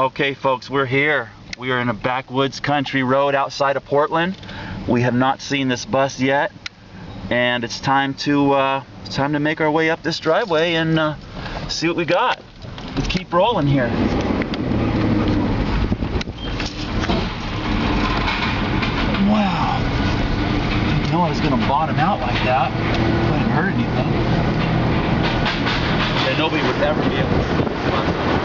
Okay, folks, we're here. We are in a backwoods country road outside of Portland. We have not seen this bus yet, and it's time to uh, it's time to make our way up this driveway and uh, see what we got. Let's keep rolling here. Wow. Didn't know I was gonna bottom out like that. Wouldn't hurt anything. And nobody would ever be able to see this bus.